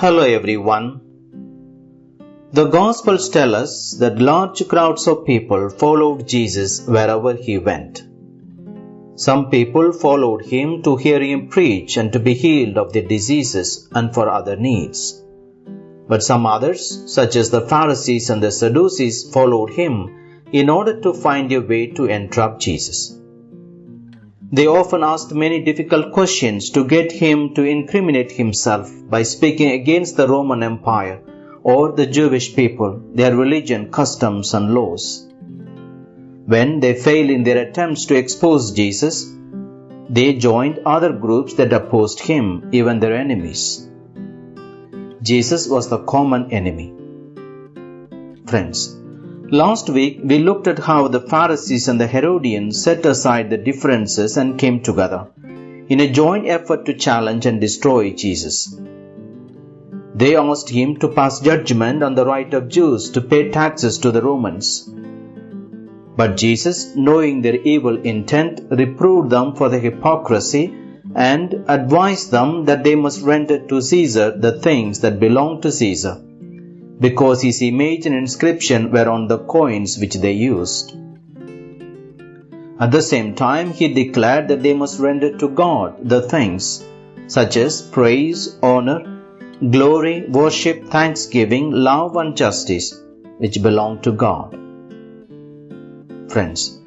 Hello everyone. The Gospels tell us that large crowds of people followed Jesus wherever he went. Some people followed him to hear him preach and to be healed of their diseases and for other needs. But some others, such as the Pharisees and the Sadducees, followed him in order to find a way to entrap Jesus. They often asked many difficult questions to get him to incriminate himself by speaking against the Roman Empire or the Jewish people, their religion, customs, and laws. When they failed in their attempts to expose Jesus, they joined other groups that opposed him, even their enemies. Jesus was the common enemy. Friends, Last week we looked at how the Pharisees and the Herodians set aside the differences and came together in a joint effort to challenge and destroy Jesus. They asked him to pass judgment on the right of Jews to pay taxes to the Romans. But Jesus, knowing their evil intent, reproved them for their hypocrisy and advised them that they must render to Caesar the things that belong to Caesar because his image and inscription were on the coins which they used. At the same time, he declared that they must render to God the things such as praise, honor, glory, worship, thanksgiving, love, and justice, which belong to God. Friends,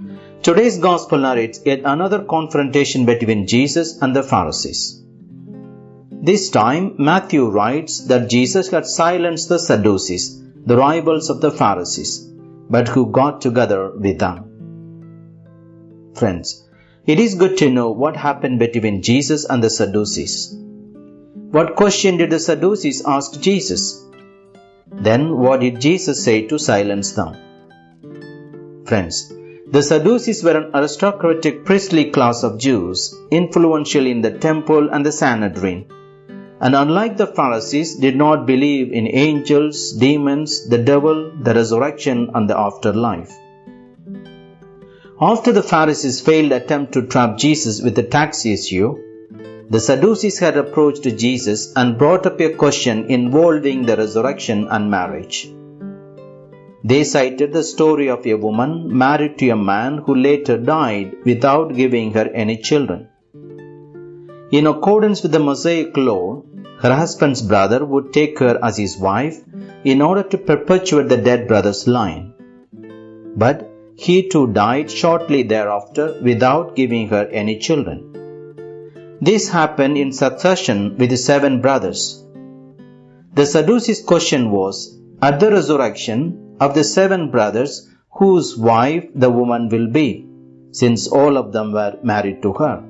today's Gospel narrates yet another confrontation between Jesus and the Pharisees. This time, Matthew writes that Jesus had silenced the Sadducees, the rivals of the Pharisees, but who got together with them. Friends, it is good to know what happened between Jesus and the Sadducees. What question did the Sadducees ask Jesus? Then what did Jesus say to silence them? Friends, the Sadducees were an aristocratic priestly class of Jews, influential in the temple and the Sanhedrin and unlike the Pharisees, did not believe in angels, demons, the devil, the resurrection, and the afterlife. After the Pharisees' failed attempt to trap Jesus with the tax issue, the Sadducees had approached Jesus and brought up a question involving the resurrection and marriage. They cited the story of a woman married to a man who later died without giving her any children. In accordance with the Mosaic law, her husband's brother would take her as his wife in order to perpetuate the dead brother's line. But he too died shortly thereafter without giving her any children. This happened in succession with the seven brothers. The Sadducees' question was At the resurrection of the seven brothers, whose wife the woman will be, since all of them were married to her.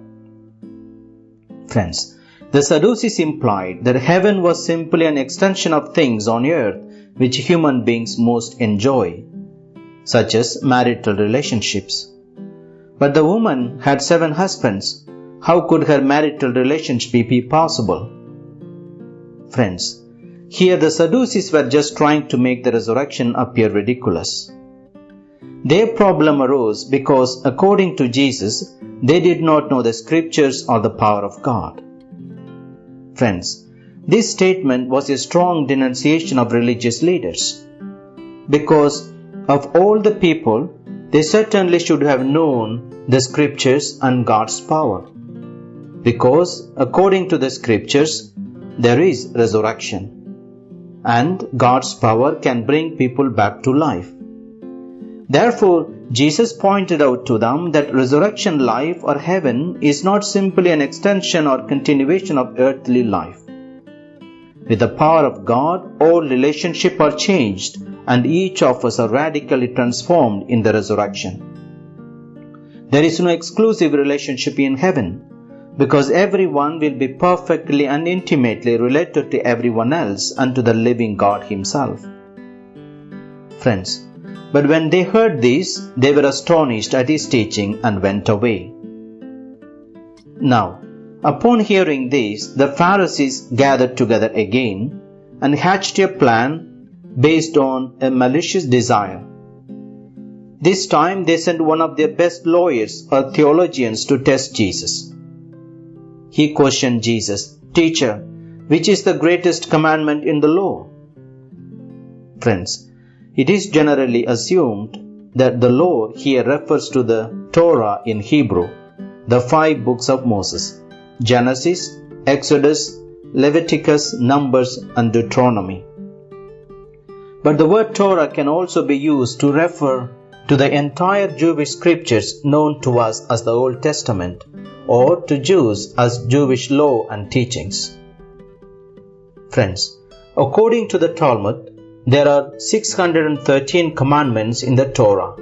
Friends, the Sadducees implied that heaven was simply an extension of things on earth which human beings most enjoy, such as marital relationships. But the woman had seven husbands. How could her marital relationship be possible? Friends, here the Sadducees were just trying to make the resurrection appear ridiculous. Their problem arose because, according to Jesus, they did not know the scriptures or the power of God. Friends, this statement was a strong denunciation of religious leaders. Because of all the people, they certainly should have known the scriptures and God's power. Because according to the scriptures, there is resurrection. And God's power can bring people back to life. Therefore, Jesus pointed out to them that resurrection life or heaven is not simply an extension or continuation of earthly life. With the power of God, all relationships are changed and each of us are radically transformed in the resurrection. There is no exclusive relationship in heaven because everyone will be perfectly and intimately related to everyone else and to the living God Himself. Friends, but when they heard this, they were astonished at his teaching and went away. Now, upon hearing this, the Pharisees gathered together again and hatched a plan based on a malicious desire. This time they sent one of their best lawyers or theologians to test Jesus. He questioned Jesus, Teacher, which is the greatest commandment in the law? Friends, it is generally assumed that the law here refers to the Torah in Hebrew, the five books of Moses Genesis, Exodus, Leviticus, Numbers, and Deuteronomy. But the word Torah can also be used to refer to the entire Jewish scriptures known to us as the Old Testament, or to Jews as Jewish law and teachings. Friends, according to the Talmud, there are 613 commandments in the Torah,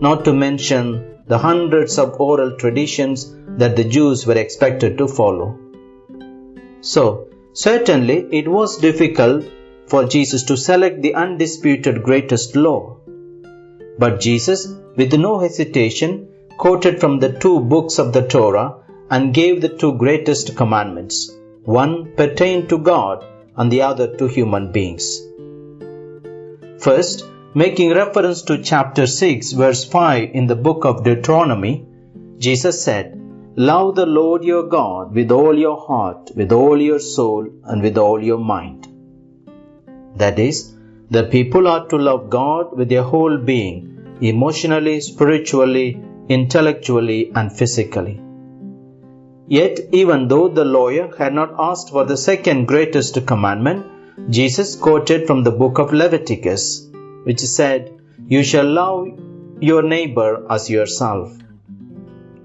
not to mention the hundreds of oral traditions that the Jews were expected to follow. So, certainly it was difficult for Jesus to select the undisputed greatest law. But Jesus, with no hesitation, quoted from the two books of the Torah and gave the two greatest commandments. One pertained to God and the other to human beings. First, making reference to chapter 6, verse 5 in the book of Deuteronomy, Jesus said, Love the Lord your God with all your heart, with all your soul, and with all your mind. That is, the people are to love God with their whole being, emotionally, spiritually, intellectually, and physically. Yet, even though the lawyer had not asked for the second greatest commandment, Jesus quoted from the book of Leviticus, which said, You shall love your neighbor as yourself.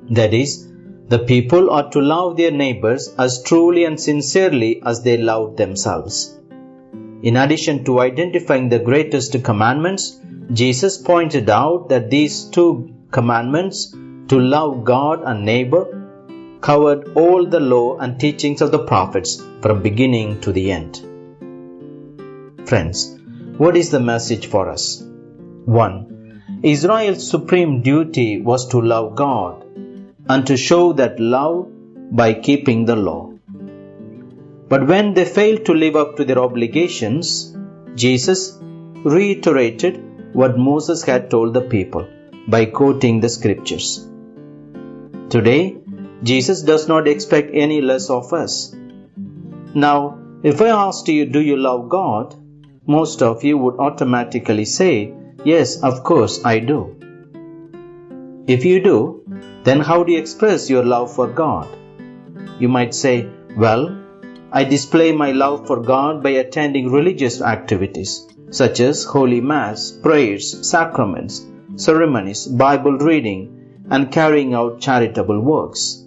That is, the people are to love their neighbors as truly and sincerely as they love themselves. In addition to identifying the greatest commandments, Jesus pointed out that these two commandments, to love God and neighbor, covered all the law and teachings of the prophets from beginning to the end. Friends, what is the message for us? 1. Israel's supreme duty was to love God and to show that love by keeping the law. But when they failed to live up to their obligations, Jesus reiterated what Moses had told the people by quoting the scriptures. Today, Jesus does not expect any less of us. Now, if I asked you, Do you love God? Most of you would automatically say, Yes, of course I do. If you do, then how do you express your love for God? You might say, Well, I display my love for God by attending religious activities such as Holy Mass, prayers, sacraments, ceremonies, Bible reading, and carrying out charitable works.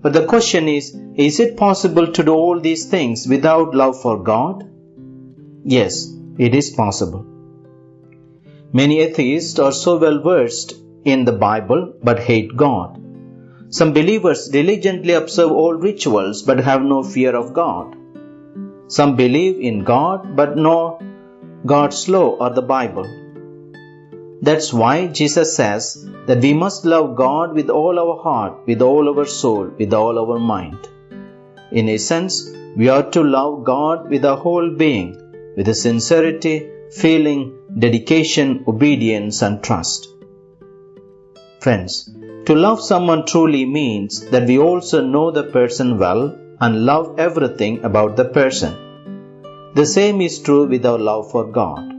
But the question is is it possible to do all these things without love for God? Yes, it is possible. Many atheists are so well versed in the Bible but hate God. Some believers diligently observe all rituals but have no fear of God. Some believe in God but know God's law or the Bible. That's why Jesus says that we must love God with all our heart, with all our soul, with all our mind. In essence, we are to love God with our whole being, with a sincerity, feeling, dedication, obedience, and trust. Friends, to love someone truly means that we also know the person well and love everything about the person. The same is true with our love for God.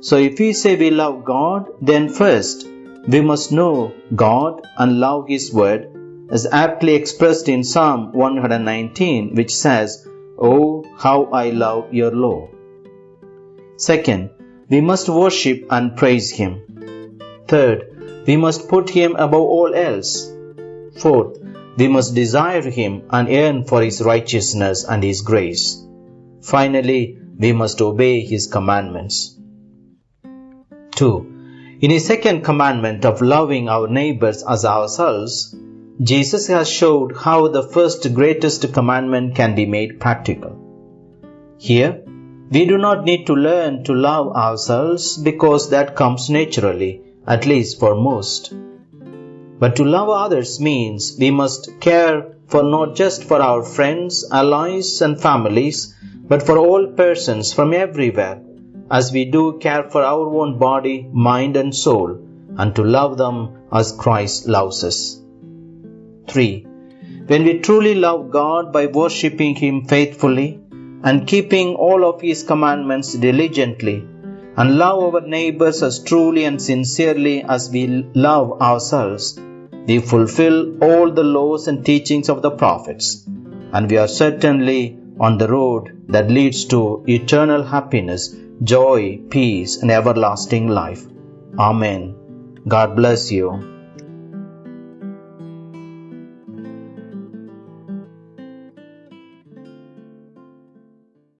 So if we say we love God, then first we must know God and love His Word as aptly expressed in Psalm 119, which says, Oh, how I love your law. Second, we must worship and praise Him. Third, we must put Him above all else. Fourth, we must desire Him and yearn for His righteousness and His grace. Finally, we must obey His commandments. 2. In his second commandment of loving our neighbors as ourselves, Jesus has showed how the first greatest commandment can be made practical. Here, we do not need to learn to love ourselves because that comes naturally, at least for most. But to love others means we must care for not just for our friends, allies, and families, but for all persons from everywhere as we do care for our own body, mind, and soul, and to love them as Christ loves us. 3. When we truly love God by worshipping Him faithfully and keeping all of His commandments diligently, and love our neighbors as truly and sincerely as we love ourselves, we fulfill all the laws and teachings of the prophets, and we are certainly on the road that leads to eternal happiness, joy, peace, and everlasting life. Amen. God bless you.